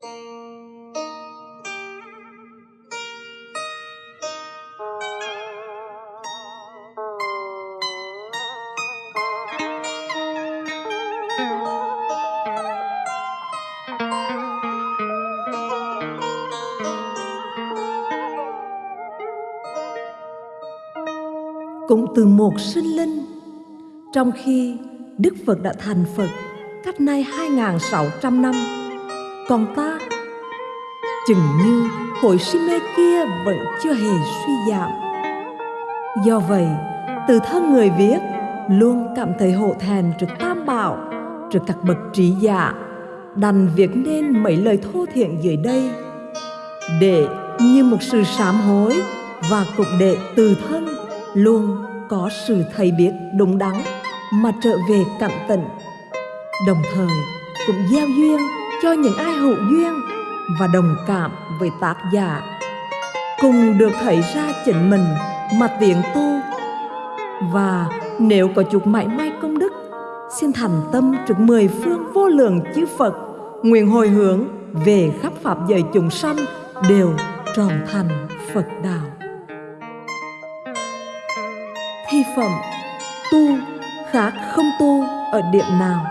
cũng từ một sinh linh, trong khi Đức Phật đã thành Phật cách nay 2.600 năm còn ta. Chừng như hội si mê kia vẫn chưa hề suy giảm. Do vậy từ thân người viết luôn cảm thấy hổ thẹn trước tam bảo trước các bậc trí giả. Đành viết nên mấy lời thô thiện dưới đây. Để như một sự sám hối và cũng để từ thân luôn có sự thấy biết đúng đắn mà trở về cặn tịnh, đồng thời cũng gieo duyên cho những ai hữu duyên và đồng cảm với tác giả. Cùng được thấy ra chính mình mà tiện tu. Và nếu có chút mãi may công đức, xin thành tâm trước mười phương vô lượng chư Phật, nguyện hồi hướng về khắp pháp giới chúng sanh đều tròn thành Phật đạo. Thi phẩm tu khác không tu ở điểm nào.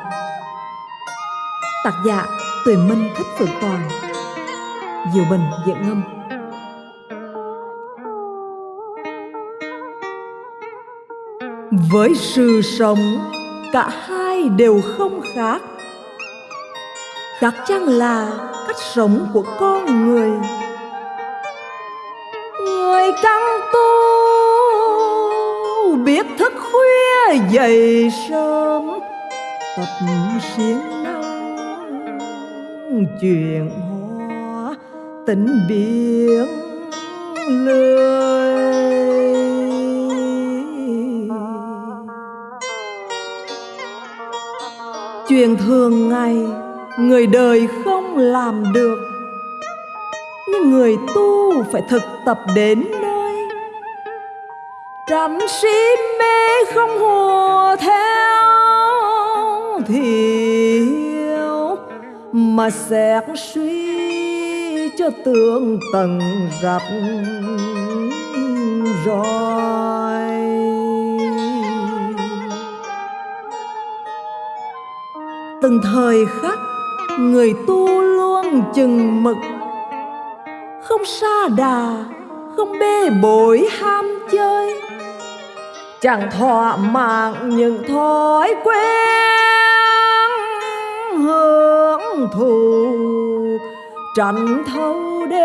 Tác giả Tuệ minh thích phượng toàn. Diệu bình, Diệu ngâm. Với sự sống, cả hai đều không khác. Khác chăng là cách sống của con người? Người căn tu biết thức khuya dậy sớm, tập siêng chuyện hoa tình biển lười chuyện thường ngày, người đời không làm được. Nhưng người tu phải thực tập đến nơi. Tránh si mê không hùa theo thì mà xét suy cho tương tầng rập rồi. Từng thời khắc, người tu luôn chừng mực. Không xa đà, không bê bối ham chơi. Chẳng thỏa mãn những thói quen thù tranh thâu đêm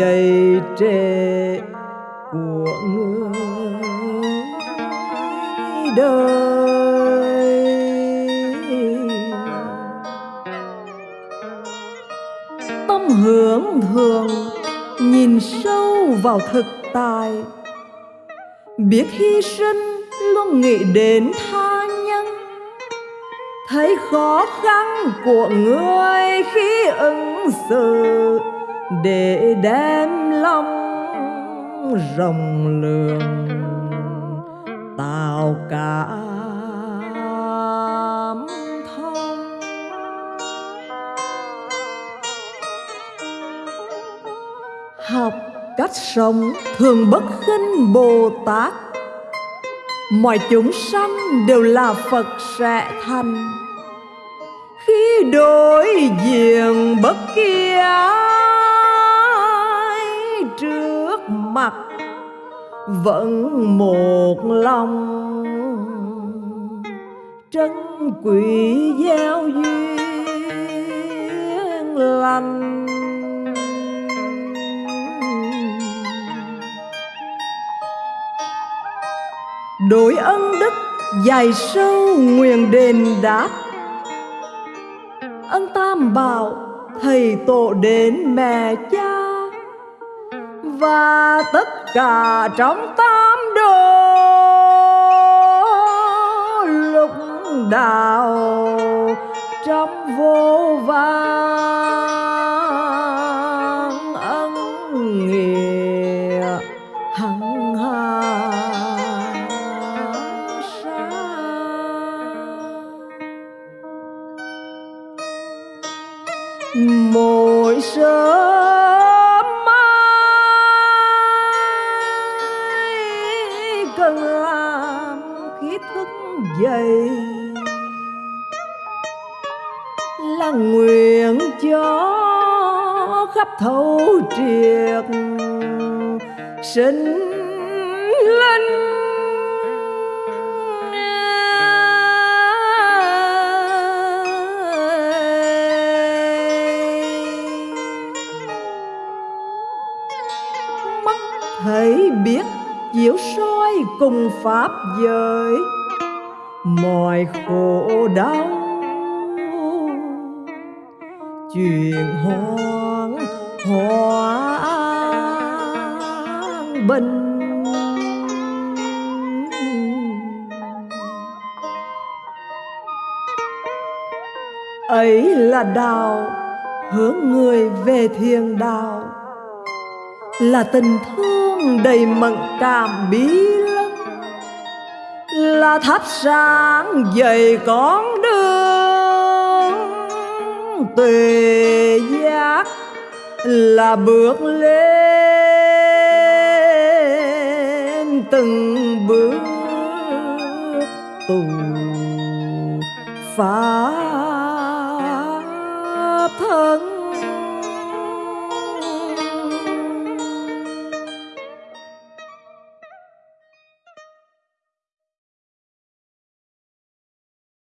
dày trệ của người đời. Tâm hưởng thường nhìn sâu vào thực tại, biết hy sinh luôn nghĩ đến thấy khó khăn của người khi ứng xử, để đem lòng rộng lượng, tạo cảm thông. Học cách sống thường bất khinh bồ tát mọi chúng sanh đều là phật sẽ thành. Khi đối diện bất kỳ ai trước mặt, vẫn một lòng trân quý giao duyên lành. Đổi ân đức dài sâu nguyện đền đáp. Ân tam bảo, thầy tổ đến mẹ cha. Và tất cả trong tam đồ lục đạo trong vô vàng ân nghĩa sớm mai cần làm khi thức dậy là nguyện cho khắp thấu triệt sinh cùng pháp giới. Mọi khổ đau, chuyện hoang hoang bình. Ấy là đạo hướng người về thiền đạo là tình thương đầy mận cảm biết là thắp sáng dày con đường. Tuệ giác là bước lên, từng bước tù phá thân.